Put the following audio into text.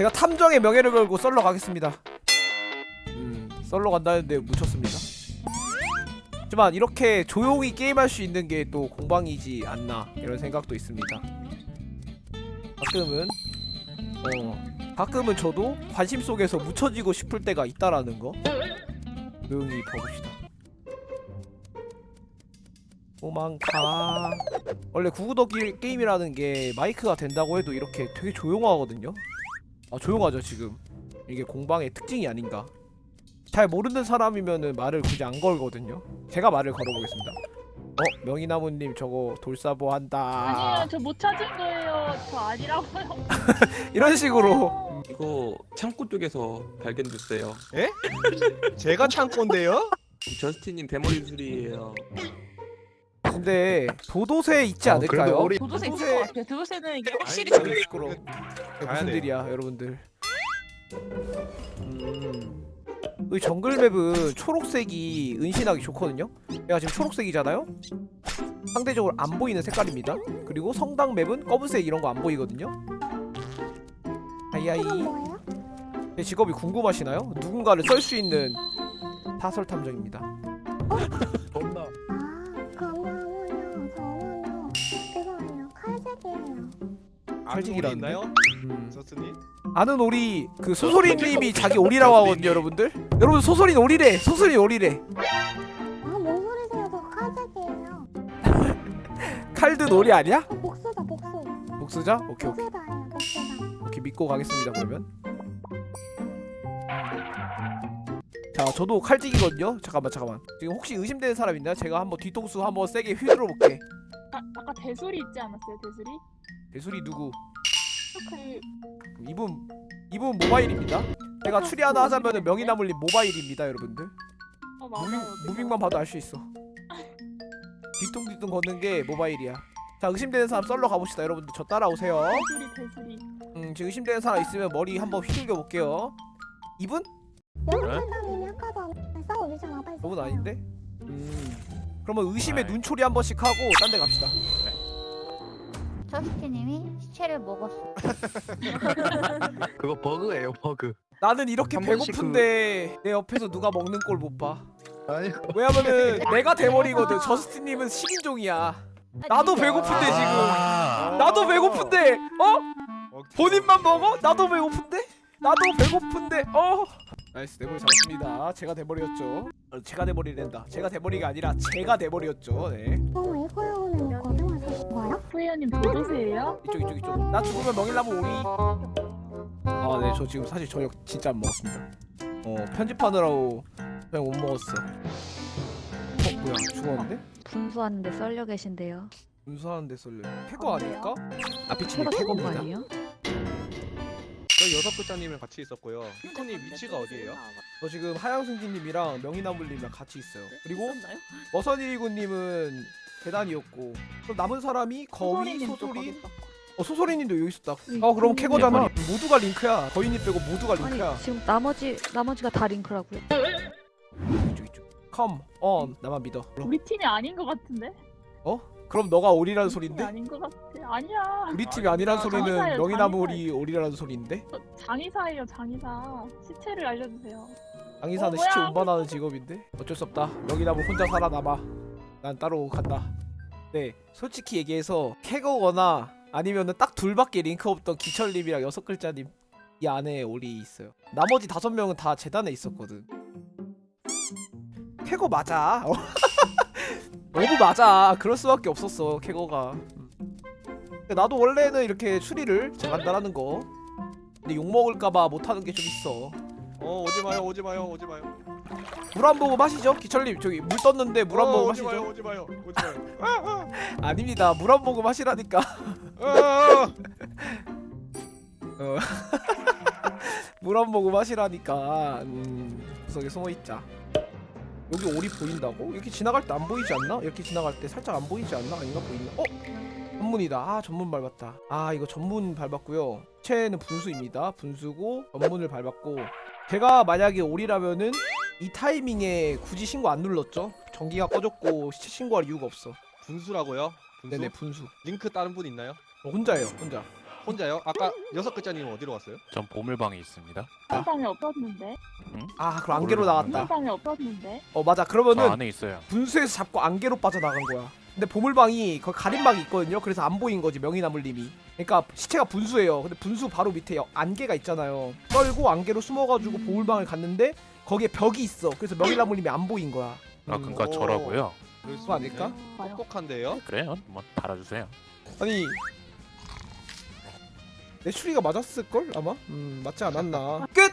제가 탐정의 명예를 걸고 썰러 가겠습니다. 음. 썰러 간다는데 묻혔습니다. 하지만 이렇게 조용히 게임할 수 있는 게 또 공방이지 않나 이런 생각도 있습니다. 가끔은 어 가끔은 저도 관심 속에서 묻혀지고 싶을 때가 있다라는 거 조용히 봐봅시다. 도망가. 원래 구구더기 게임이라는 게 마이크가 된다고 해도 이렇게 되게 조용하거든요 아 조용하죠 지금 이게 공방의 특징이 아닌가 잘 모르는 사람이면은 말을 굳이 안 걸거든요 제가 말을 걸어보겠습니다 어? 명이나무님 저거 돌사보 한다 아니에요 저 못 찾은 거예요 저 아니라고요 이런 식으로 이거 창고 쪽에서 발견됐어요. 제가 창고인데요? 저스틴님 대머리 술이에요. 근데 도도새 있지 어, 않을까요? 우리- 도도새 있을 도도새- 것 같아요 도도새는 이게 확실히 아니, 시끄러. 가야 무슨 돼요. 일이야, 여러분들? 음. 이 정글 맵은 초록색이 은신하기 좋거든요. 얘가 지금 초록색이잖아요. 상대적으로 안 보이는 색깔입니다. 그리고 성당 맵은 검은색 이런 거 안 보이거든요. 아이아이. 제 직업이 궁금하시나요? 누군가를 썰 수 있는 사설 탐정입니다. 존나 아. 칼직이라는데? 음. 저스님? 아는 오리 그 소소리님이 자기 오리라고 하거든요, 여러분들. 여러분 소소린 오리래. 소소린 오리래. 아, 뭔 소리세요? 저 칼색이에요. 칼든 오리 아니야? 어, 복수다, 복수. 복수자? 오케이 오케이 복수다예요, 복수다. 오케이 믿고 가겠습니다 그러면. 자 저도 칼직이거든요. 잠깐만 잠깐만. 지금 혹시 의심되는 사람 있나요? 제가 한번 뒤통수 한번 세게 휘둘러 볼게. 아, 아까 대술이 있지 않았어요 대술이? 대수리 누구? 그 이분 이분 모바일입니다. 제가 추리 하나 하자면은 명이나물님 모바일입니다, 여러분들. 어 무빙, 맞아요 무빙만 봐도 알 수 있어. 뒤뚱뒤뚱 걷는 게 모바일이야. 자 의심되는 사람 썰러 가봅시다, 여러분들. 저 따라오세요. 대술이 대술이 음 지금 의심되는 사람 있으면 머리 한번 휘둘겨 볼게요. 이분? 아까 빨리. 저분 써요. 아닌데? 음. 그러면 의심의. 눈초리 한 번씩 하고 딴 데 갑시다. 저스티님이 시체를 먹었어. 그거 버그예요 버그 나는 이렇게 한 번씩 배고픈데 내 옆에서 누가 먹는 꼴 못 봐. 아니 왜냐면은 내가 대머리거든. 저스틴님은 식인종이야. 나도 배고픈데 지금. 아. 나도 배고픈데. 어? 본인만 먹어? 나도 배고픈데? 나도 배고픈데. 어? 나이스 대머리 잡았습니다. 제가 대머리였죠. 어, 제가 대머리랜다. 제가 대머리가 아니라 제가 대머리였죠. 네. 어 후회님 도도새예요? 이쪽 이쪽 이쪽. 나 죽으면 명일나무 오리. 아, 네. 저 지금 사실 저녁 진짜 안 먹었습니다. 어, 편집하느라고 그냥 못 먹었어. 어, 뭐야? 죽었는데? 분수하는데 썰려 계신데요. 분수하는데 썰려. 캐거 아닐까? 아피치님. 아니에요? 저 여섯 글자님이랑 같이 있었고요 피코님 위치가 어디예요? 저 지금 하양승기님이랑 명이나물님이랑 같이 있어요. 그리고 머선일이구님은 계단이었고 그럼 남은 사람이 거위, 소소리, 어 소소리님도 여기 있었다. 어 그럼 캐거잖아. 모두가 링크야. 거위님 빼고 모두가 링크야. 아니 지금 나머지 나머지가 다 링크라고요? 이쪽 이쪽. Come on. 나만 믿어. 우리 팀이 아닌 것 같은데? 그럼 너가 오리라는 소린데? 아닌 것 같아 아니야 우리 팀이 아니란 아, 소리는 장의사예요, 명이나물이 오리라는 소리인데? 저 장의사예요 장의사 시체를 알려주세요 장의사는 어? 시체 운반하는 직업인데? 어쩔 수 없다. 명이나물 혼자 살아남아. 난 따로 간다. 네, 솔직히 얘기해서 캐거거나 아니면은 딱 둘밖에 링크 없던 기철님이랑 여섯 글자님 이 안에 오리 있어요. 나머지 다섯 명은 다 재단에 있었거든. 캐거 맞아. 어. 너무 맞아. 그럴 수밖에 없었어 캐거가. 음. 나도 원래는 이렇게 추리를 잘한다라는 거. 근데 욕 먹을까봐 못하는 게 좀 있어. 어 오지 마요 오지 마요 오지 마요 물 한 모금 하시죠? 기철님 저기 물 떴는데 물 한 어, 모금 오지 마요 하시죠? 오지 마요 오지 마요 아, 아닙니다 물 한 모금 하시라니까 아, 아, 어. 물 한 모금 하시라니까 음 구석에 숨어있자 여기 오리 보인다고? 이렇게 지나갈 때 안 보이지 않나? 이렇게 지나갈 때 살짝 안 보이지 않나? 아닌가 보이나? 어? 전문이다 아 전문 밟았다 아 이거 전문 밟았고요 체는 분수입니다 분수고 전문을 밟았고 제가 만약에 오리라면은 이 타이밍에 굳이 신고 안 눌렀죠 전기가 꺼졌고 시체 신고할 이유가 없어 분수라고요? 분수? 네네 분수 링크 다른 분 있나요? 어, 혼자예요 혼자 혼자요? 아까 여섯 글자님 어디로 갔어요? 전 보물방에 있습니다. 세상에 없었는데. 아 그럼 안개로 나갔다 세상에 없었는데. 어 맞아 저 그러면은 안에 있어요. 분수에서 잡고 안개로 빠져나간 거야 근데 보물방이 거기 가림막이 있거든요 그래서 안 보인 거지 명이나물님이 그러니까 시체가 분수예요 근데 분수 바로 밑에 여- 안개가 있잖아요 떨고 안개로 숨어가지고 보물방을 갔는데 거기에 벽이 있어 그래서 명이나물님이 안 보인 거야 아 음. 그러니까 오. 저라고요. 그럴 수 그거 아닐까? 봐요. 똑똑한데요? 그래요? 뭐 달아주세요. 아니 내 추리가 맞았을걸 아마? 음 맞지 않았나 끝!